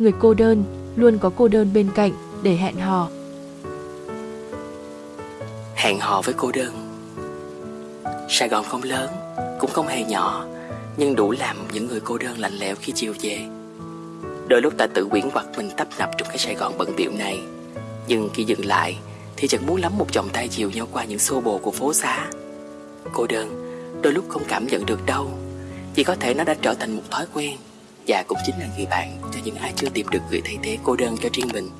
người cô đơn luôn có cô đơn bên cạnh để hẹn hò. Hẹn hò với cô đơn. Sài Gòn không lớn, cũng không hề nhỏ Nhưng đủ làm những người cô đơn lạnh lẽo khi chiều về. Đôi lúc ta tự quyển quặt mình tấp nập trong cái Sài Gòn bận biệu này. Nhưng khi dừng lại Thì chẳng muốn lắm một vòng tay chiều nhau qua những xô bồ của phố xá. Cô đơn Đôi lúc không cảm nhận được đâu Chỉ có thể nó đã trở thành một thói quen. Và cũng chính là người bạn cho những ai chưa tìm được người thay thế cô đơn cho riêng mình.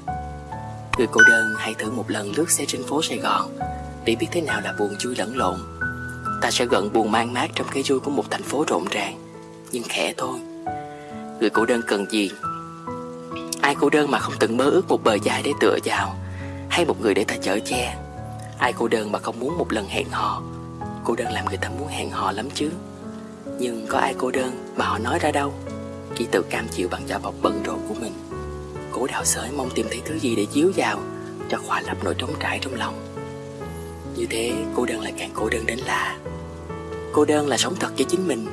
Người cô đơn hãy thử một lần lướt xe trên phố Sài Gòn, Để biết thế nào là buồn vui lẫn lộn. Ta sẽ gần buồn mang mát trong cái vui của một thành phố rộn ràng, Nhưng khẽ thôi. Người cô đơn cần gì? Ai cô đơn mà không từng mơ ước một bờ dài để tựa vào, Hay một người để ta chở che? Ai cô đơn mà không muốn một lần hẹn hò? Cô đơn làm người ta muốn hẹn hò lắm chứ. Nhưng có ai cô đơn mà họ nói ra đâu? Chỉ tự cam chịu bằng vỏ bọc bận rộn của mình. Cố đào sới mong tìm thấy thứ gì để chiếu vào Cho khỏa lấp nỗi trống trải trong lòng. Như thế cô đơn lại càng cô đơn đến lạ. Cô đơn là sống thật với chính mình.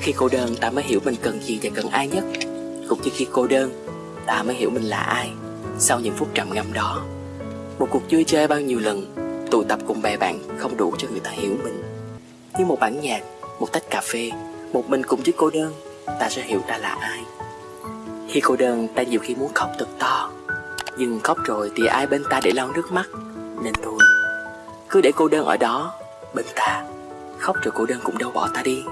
Khi cô đơn ta mới hiểu mình cần gì và cần ai nhất. Cũng như khi cô đơn ta mới hiểu mình là ai Sau những phút trầm ngâm đó. Một cuộc vui chơi bao nhiêu lần Tụ tập cùng bè bạn không đủ cho người ta hiểu mình. Như một bản nhạc, một tách cà phê Một mình cùng với cô đơn. Ta sẽ hiểu ta là ai. Khi cô đơn ta nhiều khi muốn khóc thật to. Nhưng khóc rồi thì ai bên ta để lau nước mắt? Nên thôi Cứ để cô đơn ở đó Bên ta. Khóc rồi cô đơn cũng đâu bỏ ta đi.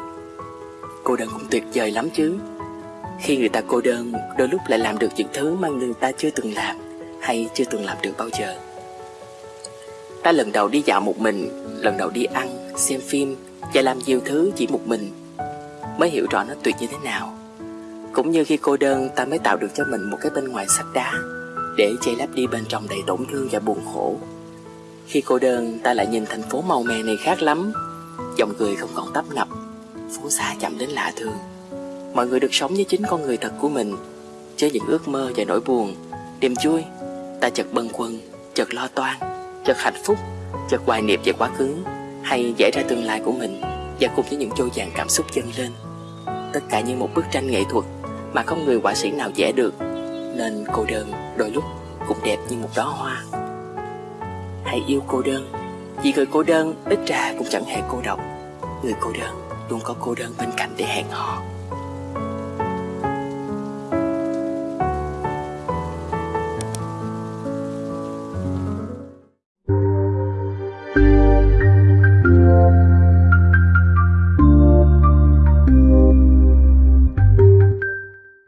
Cô đơn cũng tuyệt vời lắm chứ. Khi người ta cô đơn Đôi lúc lại làm được những thứ mà người ta chưa từng làm Hay chưa từng làm được bao giờ. Ta lần đầu đi dạo một mình Lần đầu đi ăn, xem phim Và làm nhiều thứ chỉ một mình. Mới hiểu rõ nó tuyệt như thế nào. Cũng như khi cô đơn ta mới tạo được cho mình một cái bên ngoài sắt đá Để che lấp đi bên trong đầy tổn thương và buồn khổ. Khi cô đơn ta lại nhìn thành phố màu mè này khác lắm. Dòng người không còn tấp nập Phố xa chậm đến lạ thường. Mọi người được sống với chính con người thật của mình Chứ những ước mơ và nỗi buồn. Niềm vui Ta chợt bâng quân, Chợt lo toan Chợt hạnh phúc Chợt hoài niệm về quá khứ Hay vẽ ra tương lai của mình. Và cùng với những trôi dàn cảm xúc dâng lên. Tất cả như một bức tranh nghệ thuật Mà không người họa sĩ nào vẽ được. Nên cô đơn đôi lúc cũng đẹp như một đóa hoa. Hãy yêu cô đơn. Vì người cô đơn, ít ra cũng chẳng hề cô độc. Người cô đơn luôn có cô đơn bên cạnh để hẹn hò.